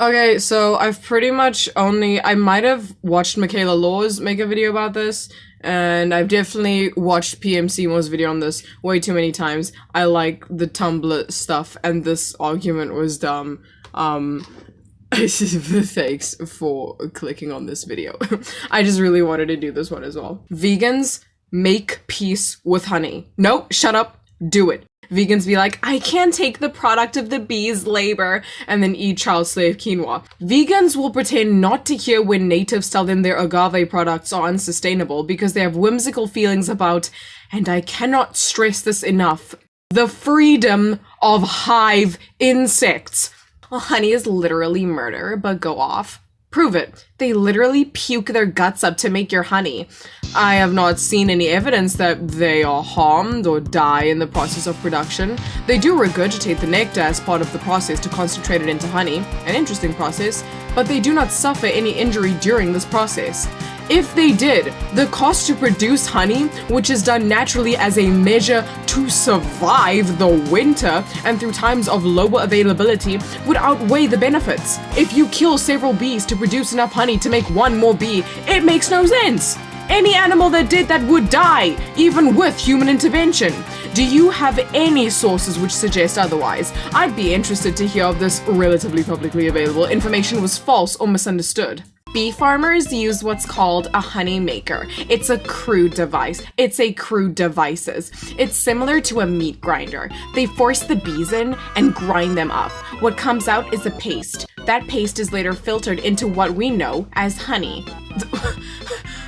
Okay, so I've pretty much only I might have watched Michaela Laws make a video about this, and I've definitely watched PMCmo's video on this way too many times. I like the Tumblr stuff, and this argument was dumb. Um, thanks for clicking on this video. I just really wanted to do this one as well. Vegans make peace with honey. No, shut up. Do it. Vegans be like, I can't take the product of the bees' labor and then eat child slave quinoa. Vegans will pretend not to hear when natives tell them their agave products are unsustainable because they have whimsical feelings about, and I cannot stress this enough, the freedom of hive insects. Well, honey is literally murder, but go off. Prove it. They literally puke their guts up to make your honey. I have not seen any evidence that they are harmed or die in the process of production. They do regurgitate the nectar as part of the process to concentrate it into honey, an interesting process, but they do not suffer any injury during this process. If they did, the cost to produce honey, which is done naturally as a measure to survive the winter and through times of lower availability, would outweigh the benefits. If you kill several bees to produce enough honey to make one more bee, it makes no sense. Any animal that did that would die, even with human intervention. Do you have any sources which suggest otherwise? I'd be interested to hear if this relatively publicly available information was false or misunderstood. Bee farmers use what's called a honey maker. It's a crude device. It's a crude devices. It's similar to a meat grinder. They force the bees in and grind them up. What comes out is a paste. That paste is later filtered into what we know as honey.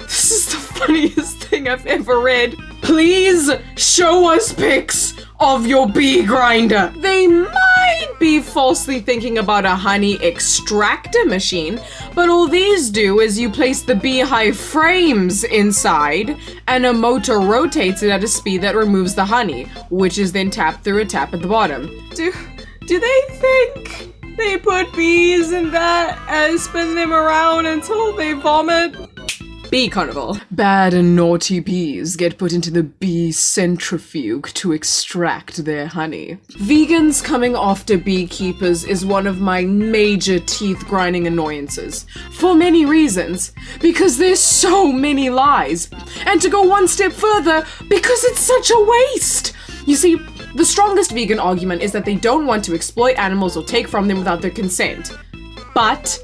this is the funniest thing I've ever read. Please show us pics of your bee grinder. They might be falsely thinking about a honey extractor machine, but all these do is you place the beehive frames inside and a motor rotates it at a speed that removes the honey, which is then tapped through a tap at the bottom. Do, do they think they put bees in that and spin them around until they vomit? Bee Carnival. Bad and naughty bees get put into the bee centrifuge to extract their honey. Vegans coming after beekeepers is one of my major teeth grinding annoyances. For many reasons. Because there's so many lies. And to go one step further, because it's such a waste. You see, the strongest vegan argument is that they don't want to exploit animals or take from them without their consent. But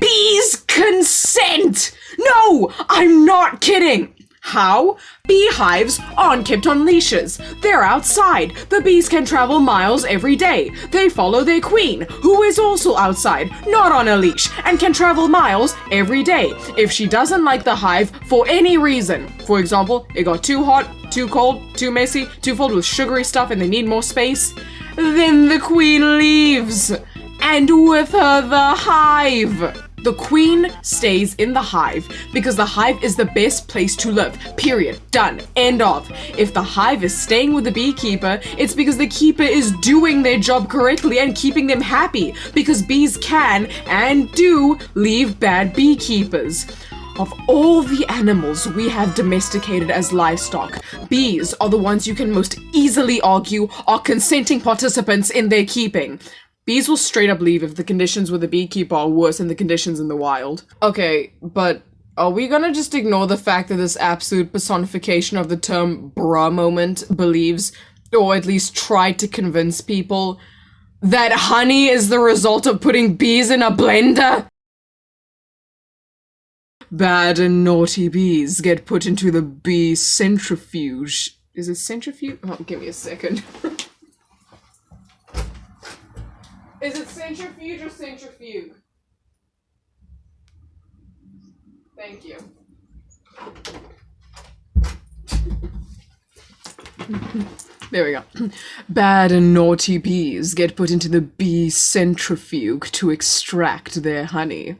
bees consent! No, I'm not kidding! How? Beehives aren't kept on leashes. They're outside. The bees can travel miles every day. They follow their queen, who is also outside, not on a leash, and can travel miles every day. If she doesn't like the hive for any reason, for example, it got too hot, too cold, too messy, too filled with sugary stuff and they need more space, then the queen leaves. And with her the hive. The queen stays in the hive because the hive is the best place to live. Period. Done. End of. If the hive is staying with the beekeeper, it's because the keeper is doing their job correctly and keeping them happy because bees can and do leave bad beekeepers. Of all the animals we have domesticated as livestock, bees are the ones you can most easily argue are consenting participants in their keeping. Bees will straight up leave if the conditions with the beekeeper are worse than the conditions in the wild. Okay, but are we gonna just ignore the fact that this absolute personification of the term bra moment believes, or at least tried to convince people, that honey is the result of putting bees in a blender? Bad and naughty bees get put into the bee centrifuge. Is it centrifuge? Oh, give me a second. Is it centrifuge or centrifuge? Thank you. there we go. Bad and naughty bees get put into the bee centrifuge to extract their honey.